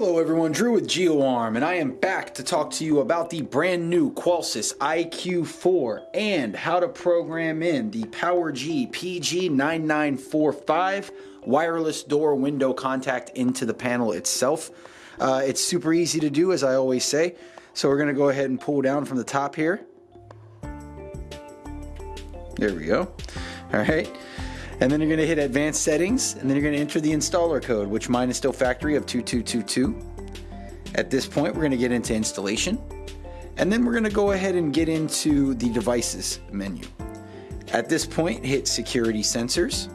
Hello everyone, Drew with GeoArm, and I am back to talk to you about the brand new Qolsys IQ4 and how to program in the PowerG PG9945 wireless door window contact into the panel itself. Uh, it's super easy to do, as I always say. So we're going to go ahead and pull down from the top here. There we go. All right. And then you're going to hit advanced settings and then you're going to enter the installer code, which mine is still factory of 2222. At this point, we're going to get into installation. And then we're going to go ahead and get into the devices menu. At this point, hit security sensors.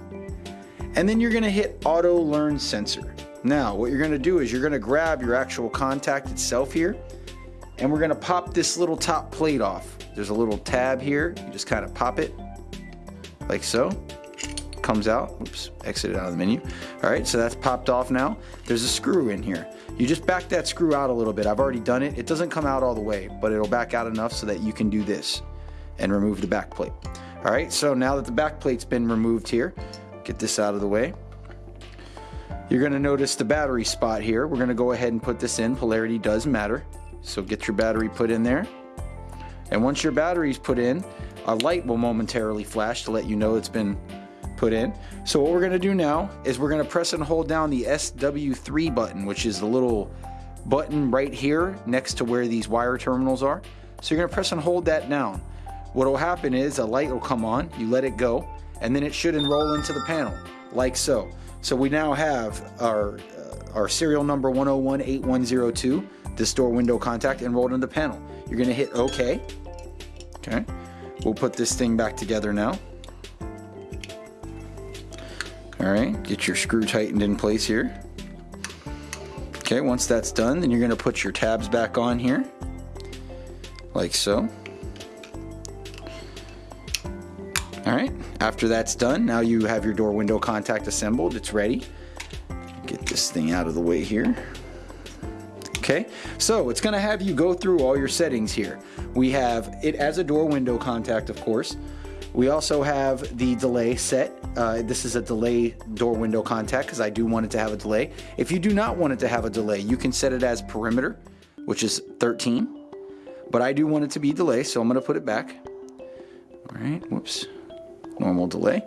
And then you're going to hit auto learn sensor. Now, what you're going to do is you're going to grab your actual contact itself here. And we're going to pop this little top plate off. There's a little tab here. You just kind of pop it like so comes out. Oops, exited out of the menu. All right, so that's popped off now. There's a screw in here. You just back that screw out a little bit. I've already done it. It doesn't come out all the way, but it'll back out enough so that you can do this and remove the back plate. All right, so now that the back plate's been removed here, get this out of the way. You're gonna notice the battery spot here. We're gonna go ahead and put this in. Polarity does matter. So get your battery put in there. And once your battery's put in, a light will momentarily flash to let you know it's been put in. So what we're gonna do now is we're gonna press and hold down the SW3 button, which is the little button right here next to where these wire terminals are. So you're gonna press and hold that down. What will happen is a light will come on, you let it go, and then it should enroll into the panel, like so. So we now have our, uh, our serial number 1018102, this door window contact enrolled in the panel. You're gonna hit OK. Okay. We'll put this thing back together now. All right, get your screw tightened in place here. Okay, once that's done, then you're gonna put your tabs back on here, like so. All right, after that's done, now you have your door window contact assembled, it's ready. Get this thing out of the way here. Okay, so it's gonna have you go through all your settings here. We have it as a door window contact, of course. We also have the delay set. Uh, this is a delay door window contact because I do want it to have a delay. If you do not want it to have a delay, you can set it as perimeter, which is 13. But I do want it to be delay, so I'm going to put it back. All right, whoops, normal delay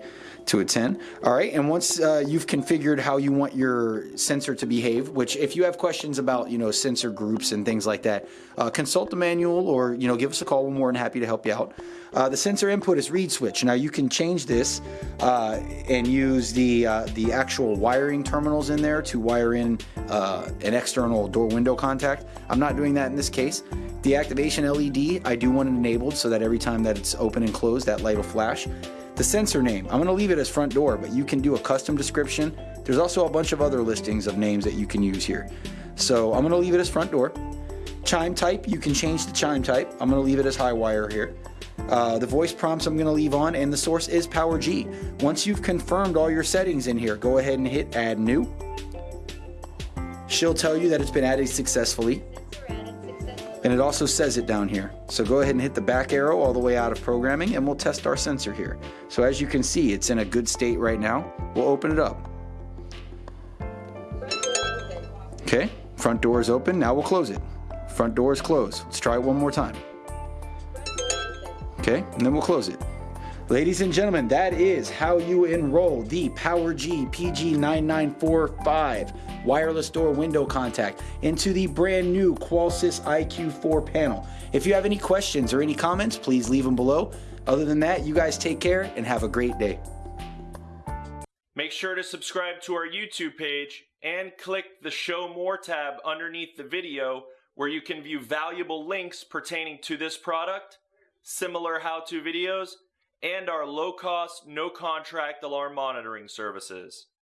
to a 10. All right, and once uh, you've configured how you want your sensor to behave, which if you have questions about, you know, sensor groups and things like that, uh, consult the manual or, you know, give us a call. We're more than happy to help you out. Uh, the sensor input is reed switch. Now you can change this uh, and use the, uh, the actual wiring terminals in there to wire in uh, an external door window contact. I'm not doing that in this case. The activation LED, I do want it enabled so that every time that it's open and closed, that light will flash. The sensor name, I'm going to leave it as front door, but you can do a custom description. There's also a bunch of other listings of names that you can use here. So I'm going to leave it as front door. Chime type, you can change the chime type. I'm going to leave it as high wire here. Uh, the voice prompts I'm going to leave on, and the source is PowerG. Once you've confirmed all your settings in here, go ahead and hit Add New. She'll tell you that it's been added successfully and it also says it down here. So go ahead and hit the back arrow all the way out of programming and we'll test our sensor here. So as you can see, it's in a good state right now. We'll open it up. Okay, front door is open, now we'll close it. Front door is closed. Let's try it one more time. Okay, and then we'll close it. Ladies and gentlemen, that is how you enroll the PowerG PG9945 wireless door window contact into the brand new Qolsys IQ4 panel. If you have any questions or any comments, please leave them below. Other than that, you guys take care and have a great day. Make sure to subscribe to our YouTube page and click the Show More tab underneath the video where you can view valuable links pertaining to this product, similar how-to videos, and our low-cost, no-contract alarm monitoring services.